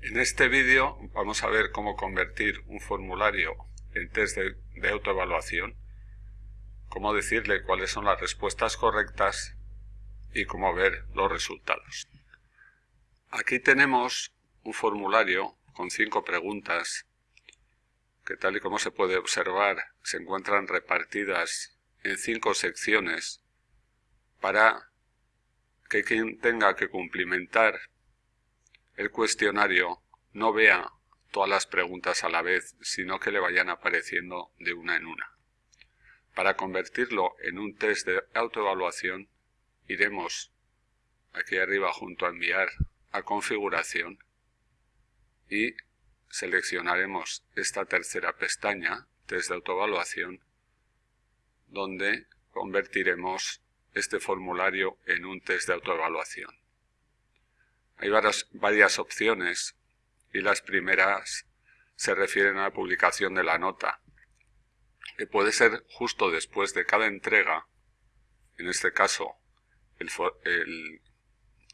En este vídeo vamos a ver cómo convertir un formulario en test de, autoevaluación, cómo decirle cuáles son las respuestas correctas y cómo ver los resultados. Aquí tenemos un formulario con cinco preguntas que tal y como se puede observar se encuentran repartidas en cinco secciones para que quien tenga que cumplimentar el cuestionario no vea todas las preguntas a la vez, sino que le vayan apareciendo de una en una. Para convertirlo en un test de autoevaluación, iremos aquí arriba junto a enviar a configuración y seleccionaremos esta tercera pestaña, test de autoevaluación, donde convertiremos este formulario en un test de autoevaluación. Hay varias, opciones y las primeras se refieren a la publicación de la nota, que puede ser justo después de cada entrega, en este caso el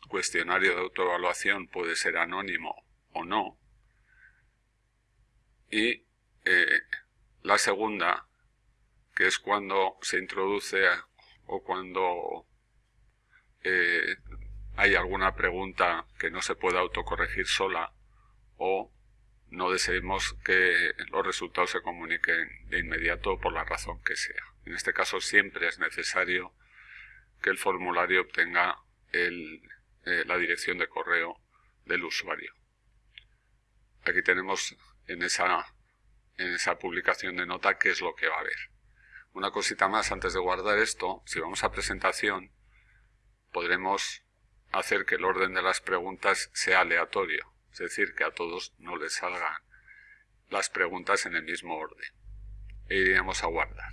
cuestionario de autoevaluación puede ser anónimo o no, y eh, la segunda, que es cuando se introduce o cuando eh, hay alguna pregunta que no se pueda autocorregir sola o no deseemos que los resultados se comuniquen de inmediato por la razón que sea. En este caso siempre es necesario que el formulario obtenga eh, la dirección de correo del usuario. Aquí tenemos en esa, en esa publicación de nota qué es lo que va a haber. Una cosita más antes de guardar esto, si vamos a presentación, podremos hacer que el orden de las preguntas sea aleatorio, es decir, que a todos no les salgan las preguntas en el mismo orden. E iríamos a guardar.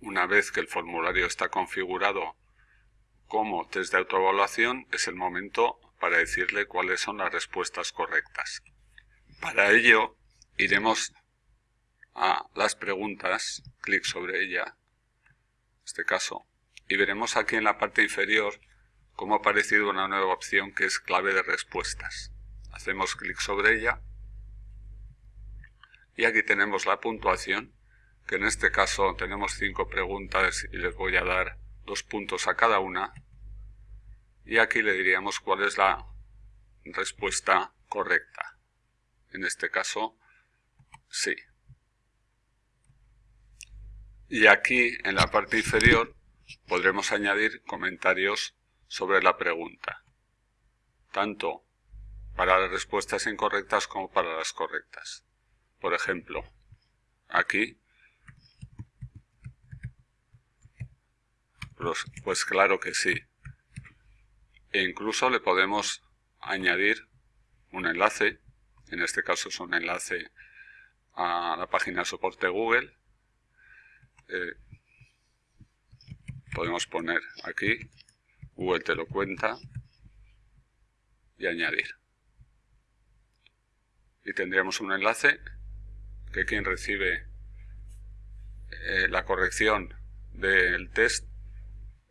Una vez que el formulario está configurado como test de autoevaluación, es el momento para decirle cuáles son las respuestas correctas. Para ello, iremos a las preguntas, clic sobre ella, en este caso, y veremos aquí en la parte inferior cómo ha aparecido una nueva opción que es clave de respuestas. Hacemos clic sobre ella y aquí tenemos la puntuación, que en este caso tenemos cinco preguntas y les voy a dar dos puntos a cada una y aquí le diríamos cuál es la respuesta correcta. En este caso, sí. Y aquí, en la parte inferior, podremos añadir comentarios sobre la pregunta, tanto para las respuestas incorrectas como para las correctas. Por ejemplo, aquí, pues, pues claro que sí, e incluso le podemos añadir un enlace, en este caso es un enlace a la página de soporte Google. Eh, podemos poner aquí, Google te lo cuenta, y añadir. Y tendríamos un enlace que quien recibe eh, la corrección del test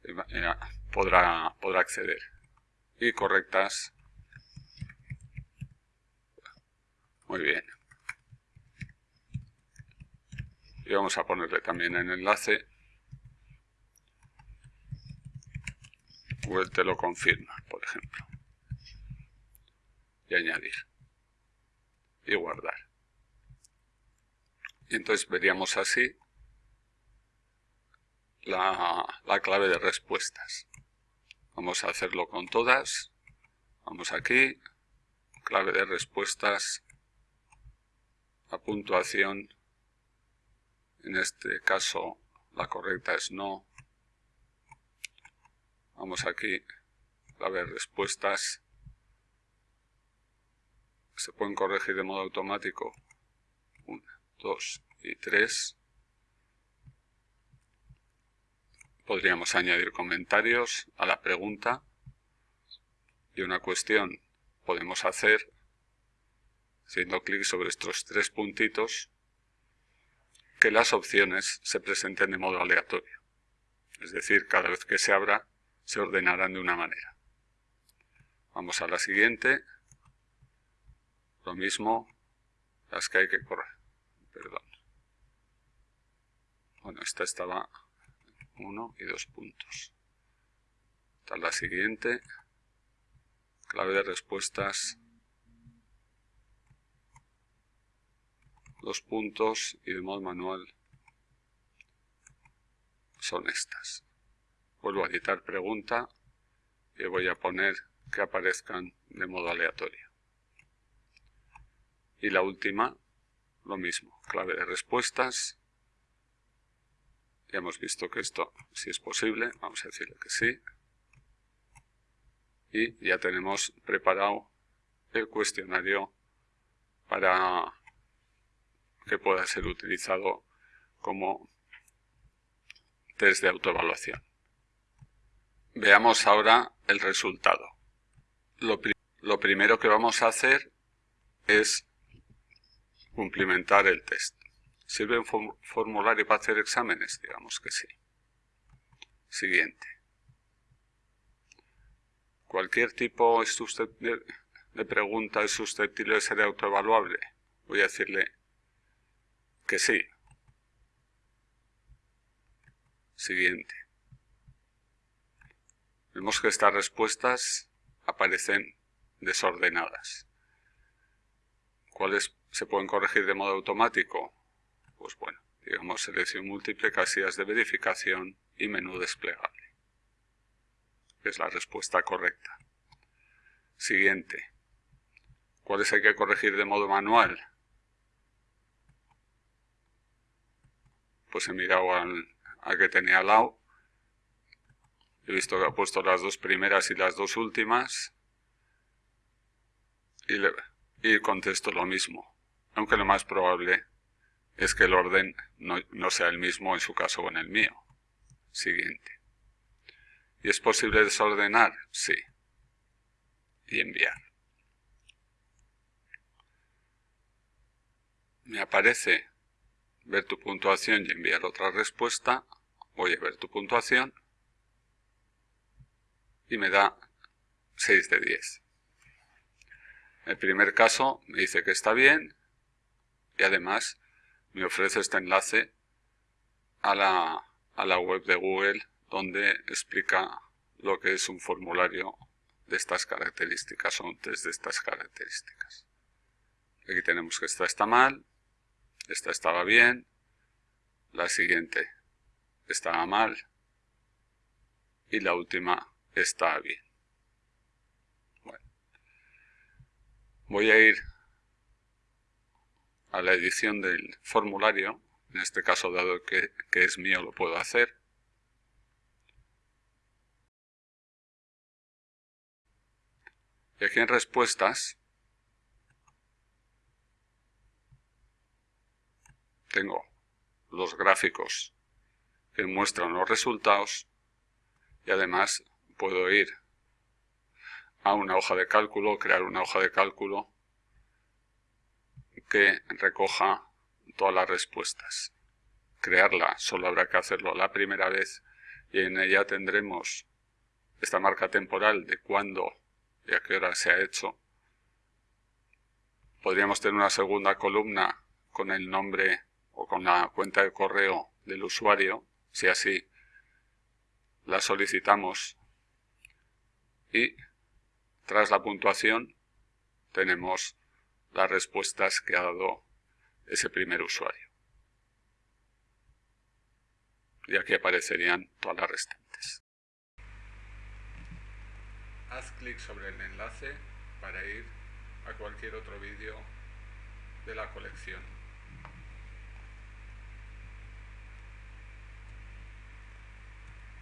eh, podrá, podrá acceder y correctas. Muy bien. Y vamos a ponerle también el enlace. Te lo confirma, por ejemplo. Y añadir. Y guardar. Y entonces veríamos así la, la clave de respuestas. Vamos a hacerlo con todas. Vamos aquí, clave de respuestas, la puntuación, en este caso la correcta es no. Vamos aquí, clave de respuestas, se pueden corregir de modo automático, 1, 2 y 3. podríamos añadir comentarios a la pregunta y una cuestión podemos hacer haciendo clic sobre estos tres puntitos que las opciones se presenten de modo aleatorio. Es decir, cada vez que se abra se ordenarán de una manera. Vamos a la siguiente. Lo mismo, las que hay que correr. Perdón. Bueno, esta estaba uno y dos puntos. Esta es la siguiente. Clave de respuestas. Dos puntos y de modo manual son estas. Vuelvo a editar pregunta y voy a poner que aparezcan de modo aleatorio. Y la última, lo mismo, clave de respuestas. Ya hemos visto que esto si es posible, vamos a decirle que sí. Y ya tenemos preparado el cuestionario para que pueda ser utilizado como test de autoevaluación. Veamos ahora el resultado. Lo, primero que vamos a hacer es cumplimentar el test. ¿Sirve un formulario para hacer exámenes? Digamos que sí. Siguiente. ¿Cualquier tipo de pregunta es susceptible de ser autoevaluable? Voy a decirle que sí. Siguiente. Vemos que estas respuestas aparecen desordenadas. ¿Cuáles se pueden corregir de modo automático? Pues bueno, digamos selección múltiple, casillas de verificación y menú desplegable. Es la respuesta correcta. Siguiente. ¿Cuáles hay que corregir de modo manual? Pues he mirado al, al que tenía al lado He visto que ha puesto las dos primeras y las dos últimas. Y, contesto lo mismo. Aunque lo más probable es que el orden no, no sea el mismo en su caso o en el mío. Siguiente. ¿Y es posible desordenar? Sí. Y enviar. Me aparece ver tu puntuación y enviar otra respuesta. Voy a ver tu puntuación y me da 6 de 10. El primer caso me dice que está bien y además me ofrece este enlace a la, a la web de Google donde explica lo que es un formulario de estas características o un test de estas características. Aquí tenemos que esta está mal, esta estaba bien, la siguiente estaba mal y la última está bien. Bueno, voy a ir a la edición del formulario, en este caso dado que, que es mío lo puedo hacer. Y aquí en respuestas tengo los gráficos que muestran los resultados y además puedo ir a una hoja de cálculo, crear una hoja de cálculo que recoja todas las respuestas. Crearla solo habrá que hacerlo la primera vez y en ella tendremos esta marca temporal de cuándo y a qué hora se ha hecho. Podríamos tener una segunda columna con el nombre o con la cuenta de correo del usuario, si así la solicitamos y tras la puntuación tenemos las respuestas que ha dado ese primer usuario. Y aquí aparecerían todas las restantes. Haz clic sobre el enlace para ir a cualquier otro vídeo de la colección.